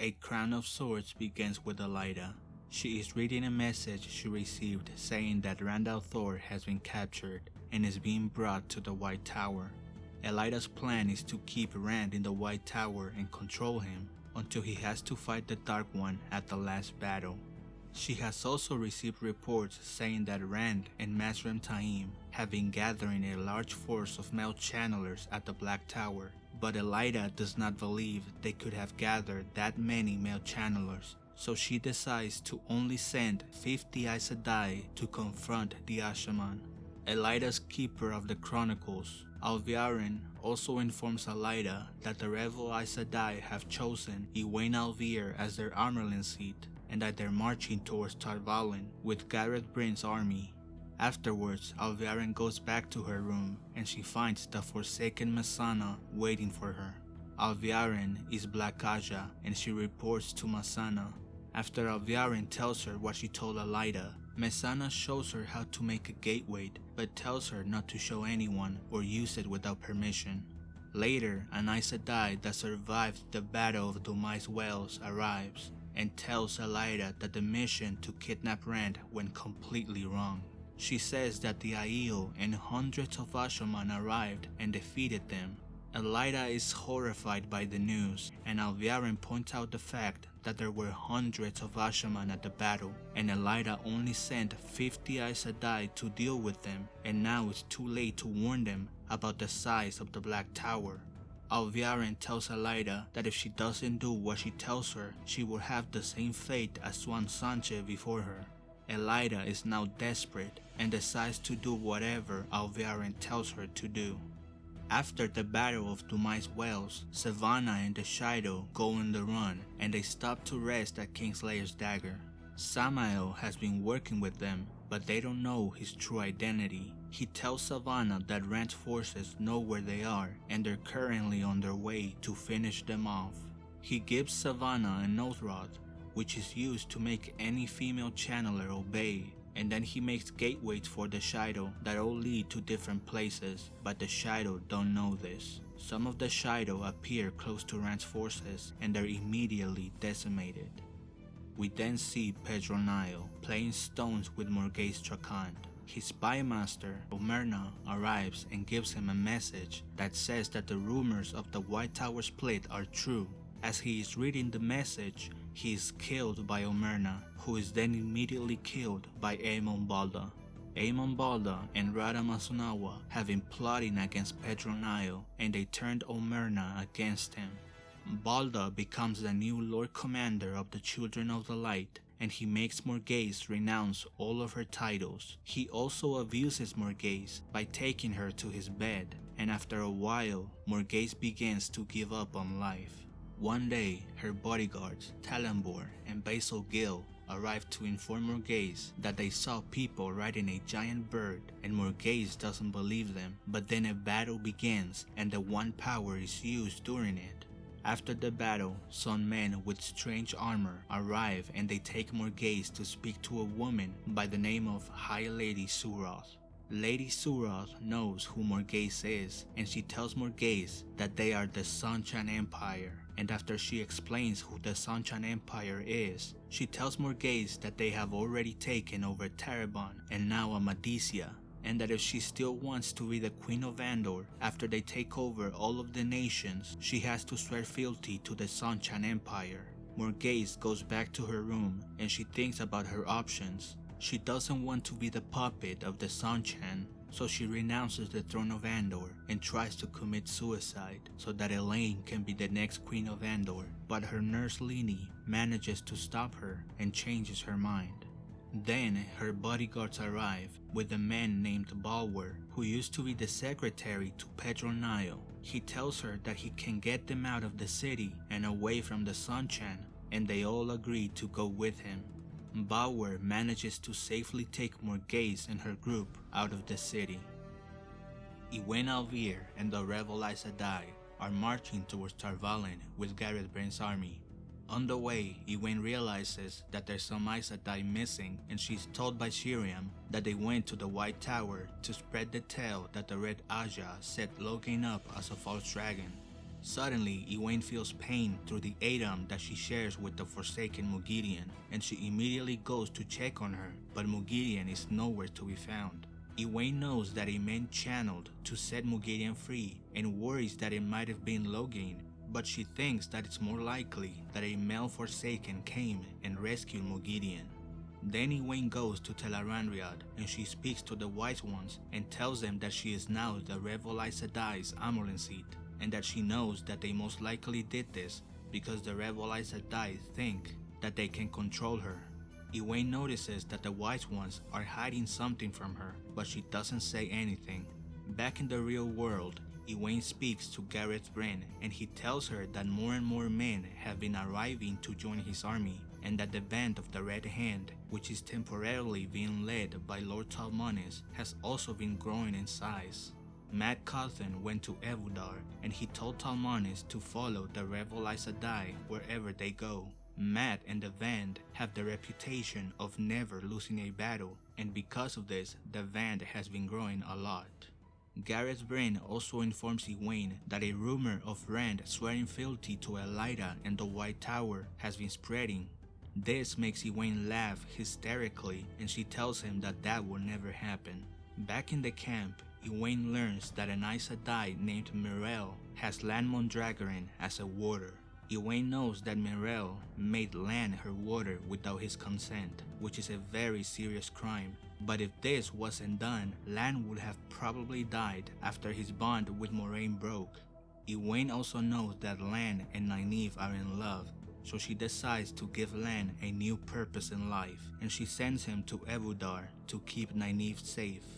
A Crown of Swords begins with Elaida. She is reading a message she received saying that Rand al'Thor has been captured and is being brought to the White Tower. Elaida's plan is to keep Rand in the White Tower and control him until he has to fight the Dark One at the last battle. She has also received reports saying that Rand and Mazrim Taim have been gathering a large force of male channelers at the Black Tower, but Elaida does not believe they could have gathered that many male channelers, so she decides to only send 50 Aes Sedai to confront the Asha'man. Elaida's keeper of the chronicles, Alviarin, also informs Elaida that the rebel Aes Sedai have chosen Egwene al'Vere as their Amyrlin seat and that they're marching towards Tar Valon with Gareth Bryn's army. Afterwards, Alviarin goes back to her room and she finds the forsaken Mesaana waiting for her. Alviarin is Black Ajah and she reports to Mesaana. After Alviarin tells her what she told Elaida, Mesaana shows her how to make a gateway but tells her not to show anyone or use it without permission. Later, an Aes Sedai that survived the Battle of Dumai's Wells arrives and tells Elaida that the mission to kidnap Rand went completely wrong. She says that the Aiel and hundreds of Asha'man arrived and defeated them. Elaida is horrified by the news and Alviarin points out the fact that there were hundreds of Asha'man at the battle and Elaida only sent 50 Aes Sedai to deal with them and now it's too late to warn them about the size of the Black Tower. Alviarin tells Elaida that if she doesn't do what she tells her, she will have the same fate as Siuan Sanche before her. Elaida is now desperate and decides to do whatever Alviarin tells her to do. After the Battle of Dumai's Wells, Sevanna and the Shaido go on the run and they stop to rest at Kinslayer's dagger. Samael has been working with them, but they don't know his true identity. He tells Sevanna that Rand's forces know where they are and they're currently on their way to finish them off. He gives Sevanna an oath rod, which is used to make any female channeler obey, and then he makes gateways for the Shaido that all lead to different places, but the Shaido don't know this. Some of the Shaido appear close to Rand's forces and they're immediately decimated. We then see Pedron Niall playing stones with Morgase Trakand. His spy master, Omerna, arrives and gives him a message that says that the rumors of the White Tower split are true. As he is reading the message, he is killed by Omerna, who is then immediately killed by Eamon Valda. Eamon Valda and Rhadam Asunawa have been plotting against Pedron Niall and they turned Omerna against him. Valda becomes the new Lord Commander of the Children of the Light and he makes Morgase renounce all of her titles. He also abuses Morgase by taking her to his bed and after a while, Morgase begins to give up on life. One day, her bodyguards, Tallanvor and Basil Gill, arrive to inform Morgase that they saw people riding a giant bird and Morgase doesn't believe them, but then a battle begins and the One Power is used during it. After the battle, some men with strange armor arrive and they take Morgase to speak to a woman by the name of High Lady Suroth. Lady Suroth knows who Morgase is and she tells Morgase that they are the Seanchan Empire and after she explains who the Seanchan Empire is, she tells Morgase that they have already taken over Tarabon and now Amadicia and that if she still wants to be the Queen of Andor after they take over all of the nations, she has to swear fealty to the Seanchan Empire. Morgase goes back to her room and she thinks about her options. She doesn't want to be the puppet of the Seanchan, so she renounces the throne of Andor and tries to commit suicide so that Elayne can be the next Queen of Andor, but her nurse Lini manages to stop her and changes her mind. Then her bodyguards arrive with a man named Balwer who used to be the secretary to Pedron Niall. He tells her that he can get them out of the city and away from the Seanchan and they all agree to go with him. Balwer manages to safely take Morgase and her group out of the city. Egwene al'Vere and the rebel Aes Sedai are marching towards Tar Valon with Gareth Bryn's army. On the way, Egwene realizes that there's some Aes Sedai missing and she's told by Sheriam that they went to the White Tower to spread the tale that the Red Ajah set Logain up as a false dragon. Suddenly, Egwene feels pain through the a'dam that she shares with the Forsaken Moghedien, and she immediately goes to check on her, but Moghedien is nowhere to be found. Egwene knows that a man channeled to set Moghedien free and worries that it might have been Logain, but she thinks that it's more likely that a male Forsaken came and rescued Moghedien. Then Egwene goes to Tel'aran'rhiod and she speaks to the Wise Ones and tells them that she is now the Revel Aes Sedai's Amyrlin seat and that she knows that they most likely did this because the Revel Aes Sedai think that they can control her. Egwene notices that the Wise Ones are hiding something from her, but she doesn't say anything. Back in the real world, Egwene speaks to Gareth Bryn and he tells her that more and more men have been arriving to join his army and that the band of the Red Hand, which is temporarily being led by Lord Talmanes, has also been growing in size. Mat Cauthon went to Ebou Dar and he told Talmanes to follow the Revel Aes Sedai wherever they go. Mat and the Band have the reputation of never losing a battle and because of this, the Band has been growing a lot. Gareth Bryn also informs Egwene that a rumor of Rand swearing fealty to Elaida and the White Tower has been spreading. This makes Egwene laugh hysterically and she tells him that that will never happen. Back in the camp, Egwene learns that an Aes Sedai named Myrelle has Lan Mandragoran as a warder. Egwene knows that Myrelle made Lan her warder without his consent, which is a very serious crime. But if this wasn't done, Lan would have probably died after his bond with Moiraine broke. Egwene also knows that Lan and Nynaeve are in love, so she decides to give Lan a new purpose in life, and she sends him to Ebou Dar to keep Nynaeve safe.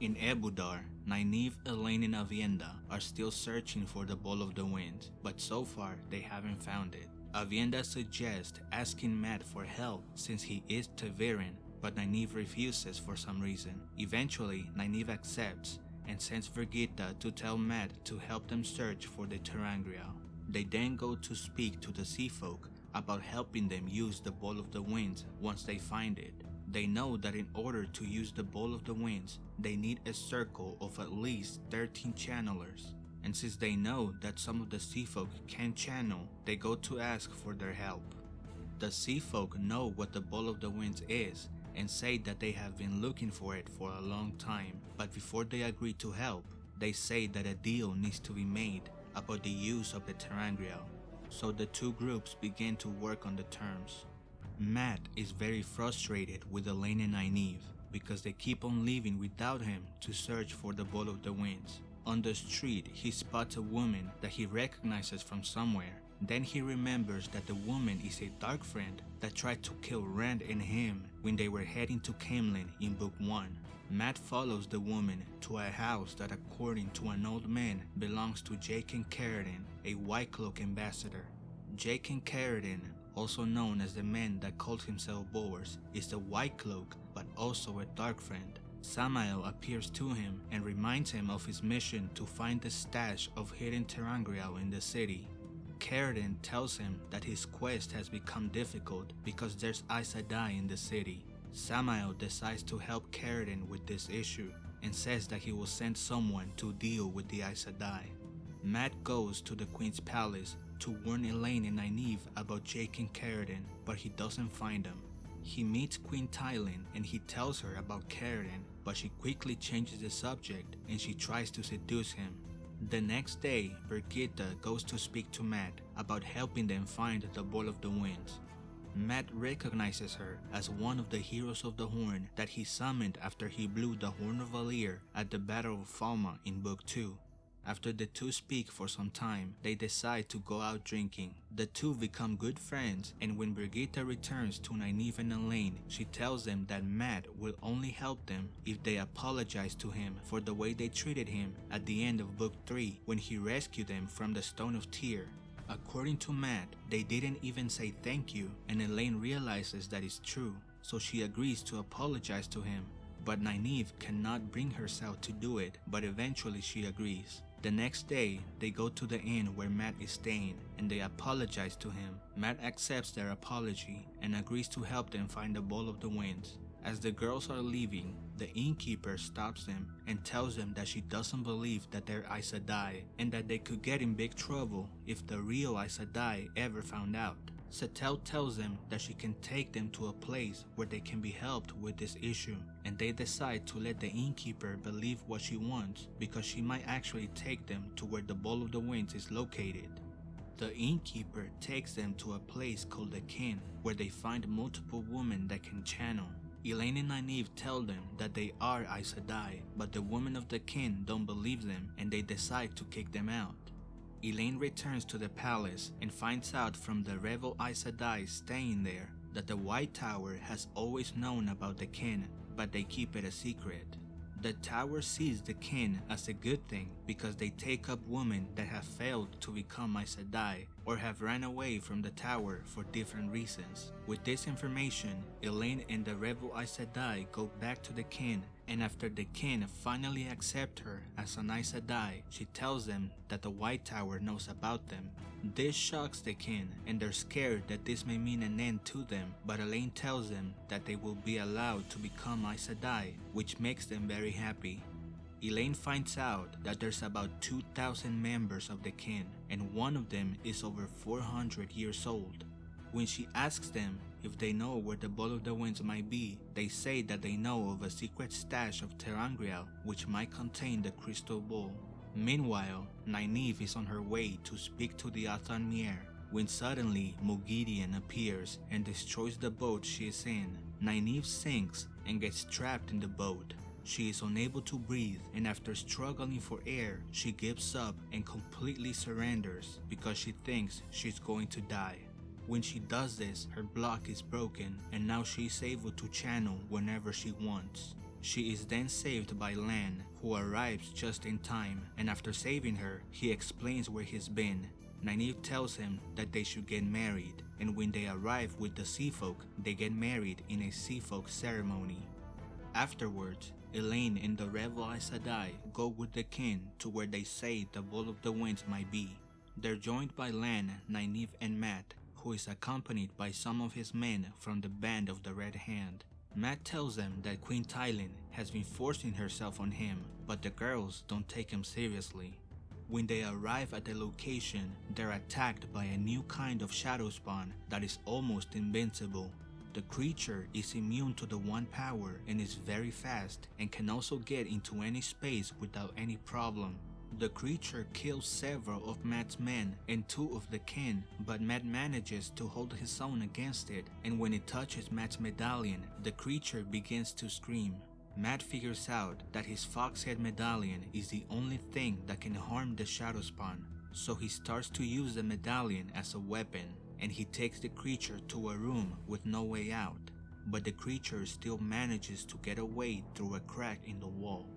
In Ebou Dar, Nynaeve, Elayne, and Aviendha are still searching for the Ball of the Wind, but so far they haven't found it. Aviendha suggests asking Mat for help since he is ta'veren, but Nynaeve refuses for some reason. Eventually, Nynaeve accepts and sends Birgitte to tell Mat to help them search for the ter'angreal. They then go to speak to the Sea Folk about helping them use the Ball of the Wind once they find it. They know that in order to use the Ball of the Winds, they need a circle of at least 13 channelers. And since they know that some of the Sea Folk can channel, they go to ask for their help. The Sea Folk know what the Ball of the Winds is and say that they have been looking for it for a long time, but before they agree to help, they say that a deal needs to be made about the use of the ter'angreal. So the two groups begin to work on the terms. Mat is very frustrated with Elayne and Nynaeve because they keep on leaving without him to search for the Ball of the Winds. On the street, he spots a woman that he recognizes from somewhere. Then he remembers that the woman is a dark friend that tried to kill Rand and him when they were heading to Caemlyn in Book 1. Mat follows the woman to a house that according to an old man belongs to Jaichim Carridin, a White Cloak ambassador. Jaichim Carridin, also known as the man that calls himself Bors, is the White Cloak but also a dark friend. Samael appears to him and reminds him of his mission to find the stash of hidden ter'angreal in the city. Carridin tells him that his quest has become difficult because there's Aes Sedai in the city. Samael decides to help Carridin with this issue and says that he will send someone to deal with the Aes Sedai. Mat goes to the Queen's palace to warn Elayne and Nynaeve about Jaichim Carridin, but he doesn't find them. He meets Queen Tylin and he tells her about Carridin, but she quickly changes the subject and she tries to seduce him. The next day, Birgitte goes to speak to Mat about helping them find the Ball of the Winds. Mat recognizes her as one of the heroes of the Horn that he summoned after he blew the Horn of Valere at the Battle of Falme in Book 2. After the two speak for some time, they decide to go out drinking. The two become good friends and when Birgitte returns to Nynaeve and Elayne, she tells them that Mat will only help them if they apologize to him for the way they treated him at the end of book 3 when he rescued them from the Stone of Tear. According to Mat, they didn't even say thank you and Elayne realizes that it's true, so she agrees to apologize to him. But Nynaeve cannot bring herself to do it, but eventually she agrees. The next day, they go to the inn where Mat is staying and they apologize to him. Mat accepts their apology and agrees to help them find the Ball of the Winds. As the girls are leaving, the innkeeper stops them and tells them that she doesn't believe that they're Aes Sedai and that they could get in big trouble if the real Aes Sedai ever found out. Setalle tells them that she can take them to a place where they can be helped with this issue, and they decide to let the innkeeper believe what she wants because she might actually take them to where the Ball of the Winds is located. The innkeeper takes them to a place called the Kin, where they find multiple women that can channel. Elayne and Nynaeve tell them that they are Aes Sedai, but the women of the Kin don't believe them and they decide to kick them out. Elayne returns to the palace and finds out from the rebel Aes Sedai staying there that the White Tower has always known about the Kin, but they keep it a secret. The tower sees the kin as a good thing because they take up women that have failed to become Aes Sedai or have ran away from the tower for different reasons. With this information, Elayne and the rebel Aes Sedai go back to the kin and after the kin finally accept her as an Aes she tells them that the White Tower knows about them. This shocks the kin and they're scared that this may mean an end to them, but Elayne tells them that they will be allowed to become Aes which makes them very happy. Elayne finds out that there's about 2,000 members of the kin and one of them is over 400 years old. When she asks them if they know where the Ball of the Winds might be, they say that they know of a secret stash of ter'angreal which might contain the crystal ball. Meanwhile, Nynaeve is on her way to speak to the Atha'an Miere when suddenly Moghedien appears and destroys the boat she is in. Nynaeve sinks and gets trapped in the boat. She is unable to breathe and after struggling for air, she gives up and completely surrenders because she thinks she's going to die. When she does this, her block is broken and now she is able to channel whenever she wants. She is then saved by Lan, who arrives just in time, and after saving her, he explains where he's been. Nynaeve tells him that they should get married, and when they arrive with the Sea Folk, they get married in a Sea Folk ceremony. Afterwards, Elayne and the Rebel Aes Sedai go with the kin to where they say the Ball of the Winds might be. They're joined by Lan, Nynaeve, and Mat, who is accompanied by some of his men from the Band of the Red Hand. Mat tells them that Queen Tylin has been forcing herself on him, but the girls don't take him seriously. When they arrive at the location, they're attacked by a new kind of shadow spawn that is almost invincible. The creature is immune to the one power and is very fast and can also get into any space without any problem. The creature kills several of Mat's men and two of the kin, but Mat manages to hold his own against it, and when it touches Mat's medallion, the creature begins to scream. Mat figures out that his foxhead medallion is the only thing that can harm the shadow spawn, so he starts to use the medallion as a weapon, and he takes the creature to a room with no way out, but the creature still manages to get away through a crack in the wall.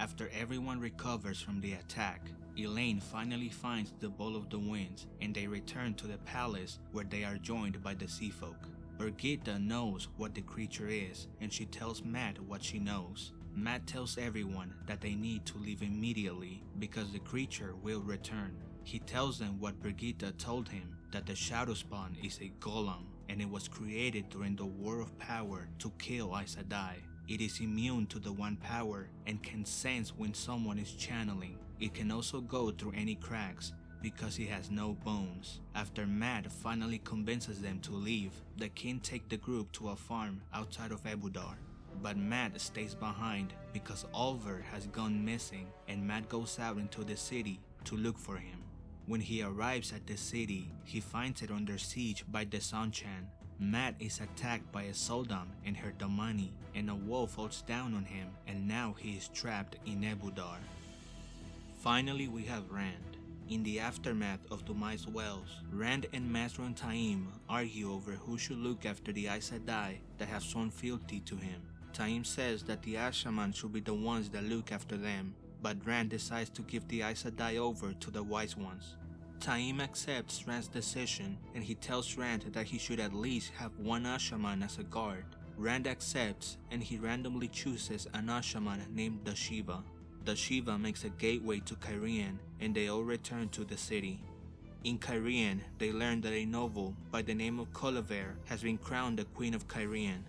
After everyone recovers from the attack, Elayne finally finds the Ball of the Winds and they return to the palace where they are joined by the Sea Folk. Birgitte knows what the creature is and she tells Mat what she knows. Mat tells everyone that they need to leave immediately because the creature will return. He tells them what Birgitte told him, that the Shadow Spawn is a gholam and it was created during the War of Power to kill Aes Sedai. It is immune to the One Power and can sense when someone is channeling. It can also go through any cracks because it has no bones. After Mat finally convinces them to leave, the kin take the group to a farm outside of Ebou Dar. But Mat stays behind because Olver has gone missing and Mat goes out into the city to look for him. When he arrives at the city, he finds it under siege by the Seanchan Mat is attacked by a sul'dam and her damane, and a wall falls down on him and now he is trapped in Ebou Dar. Finally we have Rand. In the aftermath of Dumai's Wells, Rand and Mazrim Taim argue over who should look after the Aes Sedai that have shown fealty to him. Taim says that the Asha'man should be the ones that look after them, but Rand decides to give the Aes Sedai over to the Wise Ones. Taim accepts Rand's decision and he tells Rand that he should at least have one Asha'man as a guard. Rand accepts and he randomly chooses an Asha'man named Dashiva. Dashiva makes a gateway to Cairhien and they all return to the city. In Cairhien, they learn that a noble by the name of Colavaere has been crowned the Queen of Cairhien.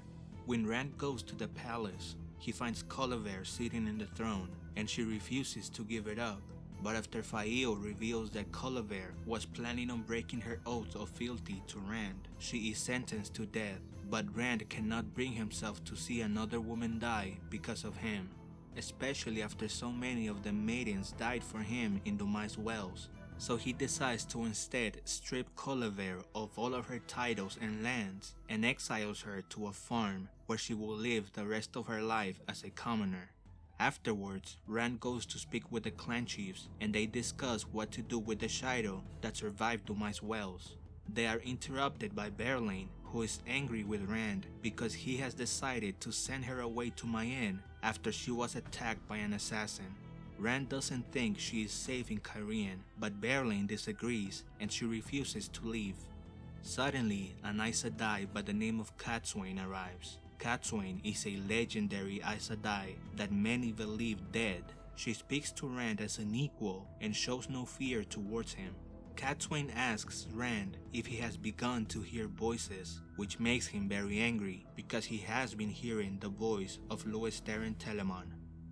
When Rand goes to the palace, he finds Colavaere sitting in the throne and she refuses to give it up. But after Faile reveals that Colavaere was planning on breaking her oath of fealty to Rand, she is sentenced to death. But Rand cannot bring himself to see another woman die because of him, especially after so many of the maidens died for him in Dumai's wells. So he decides to instead strip Colavaere of all of her titles and lands and exiles her to a farm where she will live the rest of her life as a commoner. Afterwards, Rand goes to speak with the clan chiefs and they discuss what to do with the Shaido that survived Dumai's wells. They are interrupted by Berelain who is angry with Rand because he has decided to send her away to Mayene after she was attacked by an assassin. Rand doesn't think she is safe in Cairhien, but Berelain disagrees and she refuses to leave. Suddenly, an Aes Sedai by the name of Cadsuane arrives. Cadsuane is a legendary Aes Sedai that many believe dead. She speaks to Rand as an equal and shows no fear towards him. Cadsuane asks Rand if he has begun to hear voices, which makes him very angry because he has been hearing the voice of Lews Therin Telamon.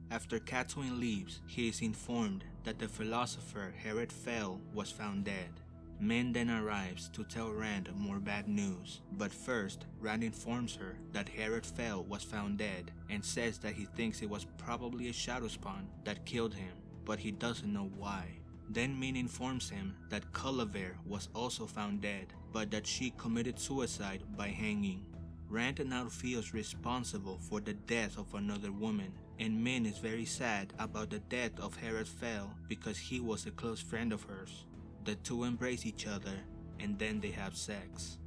After Cadsuane leaves, he is informed that the philosopher Herid Fel was found dead. Min then arrives to tell Rand more bad news, but first Rand informs her that Herid Fel was found dead and says that he thinks it was probably a shadow spawn that killed him, but he doesn't know why. Then Min informs him that Colavaere was also found dead, but that she committed suicide by hanging. Rand now feels responsible for the death of another woman, and Min is very sad about the death of Herid Fel because he was a close friend of hers. The two embrace each other and then they have sex.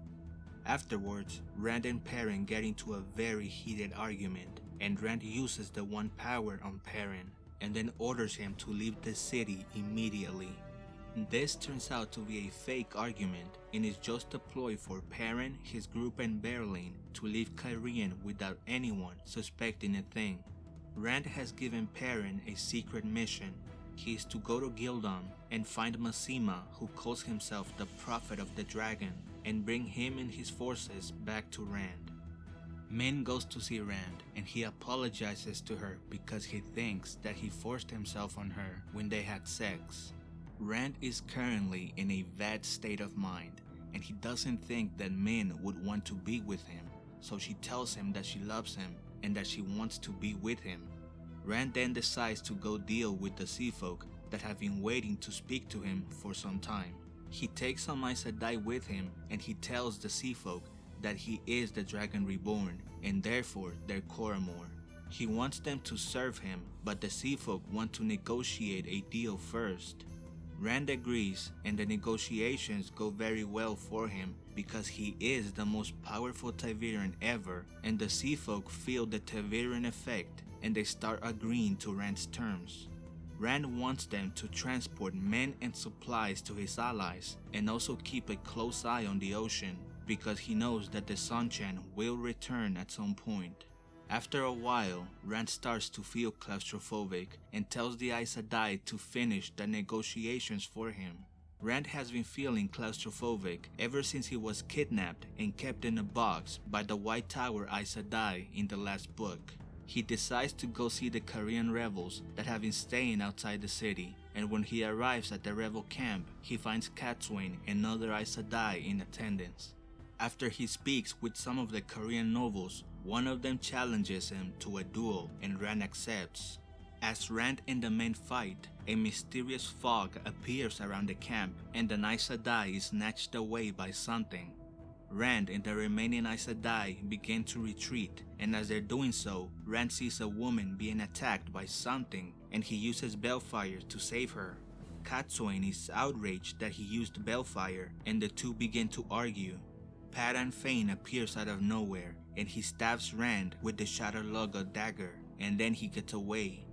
Afterwards, Rand and Perrin get into a very heated argument and Rand uses the one power on Perrin and then orders him to leave the city immediately. This turns out to be a fake argument and is just a ploy for Perrin, his group and Berelain to leave Cairhien without anyone suspecting a thing. Rand has given Perrin a secret mission. He is to go to Ghealdan and find Masema who calls himself the Prophet of the Dragon and bring him and his forces back to Rand. Min goes to see Rand and he apologizes to her because he thinks that he forced himself on her when they had sex. Rand is currently in a bad state of mind and he doesn't think that Min would want to be with him, so she tells him that she loves him and that she wants to be with him. Rand then decides to go deal with the sea folk that have been waiting to speak to him for some time. He takes Sedai with him and he tells the sea folk that he is the Dragon Reborn and therefore their Coramoor. He wants them to serve him, but the sea folk want to negotiate a deal first. Rand agrees and the negotiations go very well for him because he is the most powerful Ta'veren ever and the sea folk feel the Ta'veren effect and they start agreeing to Rand's terms. Rand wants them to transport men and supplies to his allies and also keep a close eye on the ocean because he knows that the Seanchan will return at some point. After a while, Rand starts to feel claustrophobic and tells the Aes Sedai to finish the negotiations for him. Rand has been feeling claustrophobic ever since he was kidnapped and kept in a box by the White Tower Aes Sedai in the last book. He decides to go see the Korean rebels that have been staying outside the city, and when he arrives at the rebel camp, he finds Cadsuane and other Aes Sedai in attendance. After he speaks with some of the Korean nobles, one of them challenges him to a duel and Rand accepts. As Rand and the men fight, a mysterious fog appears around the camp and the Aes Sedai is snatched away by something. Rand and the remaining Aes Sedai begin to retreat and as they're doing so, Rand sees a woman being attacked by something and he uses Balefire to save her. Cadsuane is outraged that he used Balefire and the two begin to argue. Padan Fain appears out of nowhere and he stabs Rand with the Shadar dagger and then he gets away.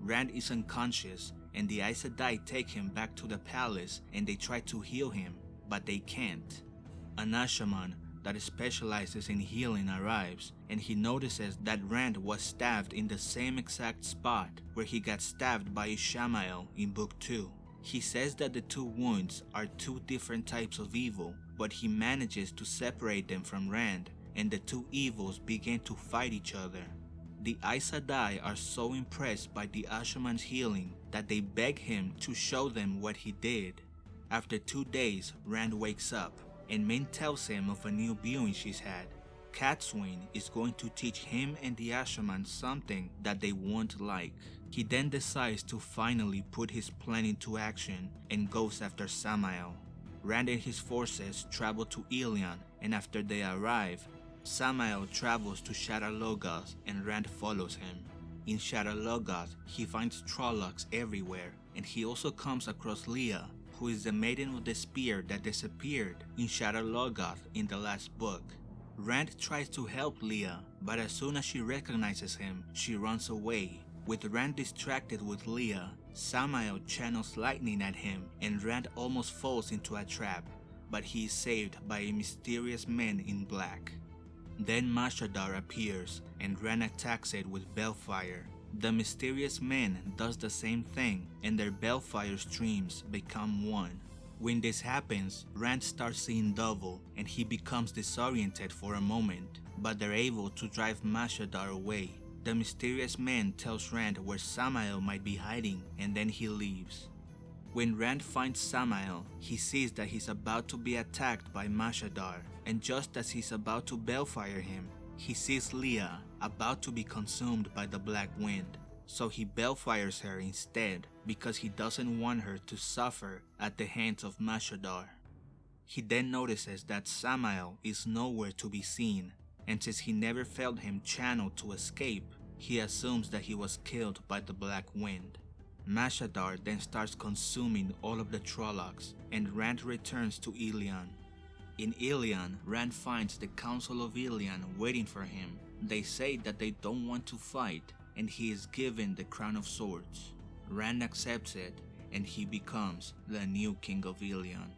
Rand is unconscious and the Aes Sedai take him back to the palace and they try to heal him, but they can't. An Asha'man that specializes in healing arrives and he notices that Rand was stabbed in the same exact spot where he got stabbed by Ishamael in book 2. He says that the two wounds are two different types of evil, but he manages to separate them from Rand and the two evils begin to fight each other. The Aes Sedai are so impressed by the Asha'man's healing that they beg him to show them what he did. After two days, Rand wakes up, and Min tells him of a new viewing she's had. Cadsuane is going to teach him and the Asha'man something that they won't like. He then decides to finally put his plan into action and goes after Samael. Rand and his forces travel to Illian and after they arrive, Samael travels to Shadar Logoth and Rand follows him. In Shadar Logoth, he finds Trollocs everywhere and he also comes across Liah, who is the maiden with the spear that disappeared in Shadar Logoth in the last book. Rand tries to help Liah, but as soon as she recognizes him, she runs away. With Rand distracted with Liah, Samael channels lightning at him and Rand almost falls into a trap, but he is saved by a mysterious man in black. Then Mashadar appears and Rand attacks it with Balefire. The mysterious man does the same thing and their Balefire streams become one. When this happens, Rand starts seeing double and he becomes disoriented for a moment, but they're able to drive Mashadar away. The mysterious man tells Rand where Samael might be hiding and then he leaves. When Rand finds Samael, he sees that he's about to be attacked by Mashadar, and just as he's about to balefire him, he sees Liah about to be consumed by the Black Wind so he balefires her instead because he doesn't want her to suffer at the hands of Mashadar. He then notices that Samael is nowhere to be seen, and since he never felt him channel to escape, he assumes that he was killed by the Black Wind. Mashadar then starts consuming all of the Trollocs, and Rand returns to Illian. In Illian, Rand finds the Council of Illian waiting for him. They say that they don't want to fight, and he is given the Crown of Swords. Rand accepts it and he becomes the new King of Illian.